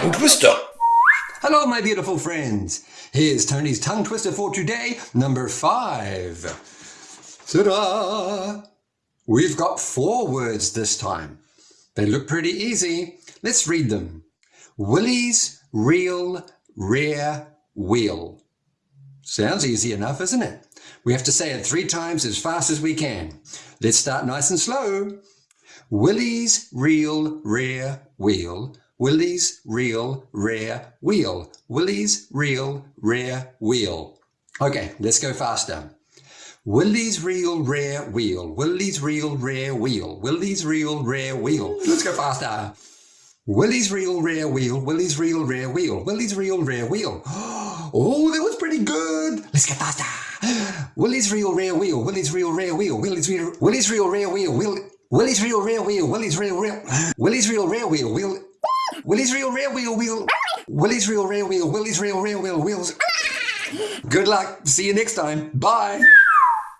tongue twister. Hello, my beautiful friends. Here's Tony's tongue twister for today, number five. Ta-da! We've got four words this time. They look pretty easy. Let's read them. Willie's real rear wheel. Sounds easy enough, isn't it? We have to say it three times as fast as we can. Let's start nice and slow. Willie's real rear wheel. Willie's real rear wheel. Willie's real rear wheel. Okay, let's go faster. Willie's real rear wheel. Willie's real rear wheel. Willie's real rear wheel. Let's go faster. Willie's real rear wheel. Willie's real rear wheel. Willie's real rear wheel. Oh, that was pretty good. Let's get faster. Willie's real rear wheel. Willie's real rear wheel. Willie's real Willie's real rear wheel. Will Willie's real rear wheel. Willie's real real Willie's real rear wheel. Willie's real rear wheel. Wheel Willie's real rear wheel. Willie's real rear wheel. Wheels. Good luck. See you next time. Bye.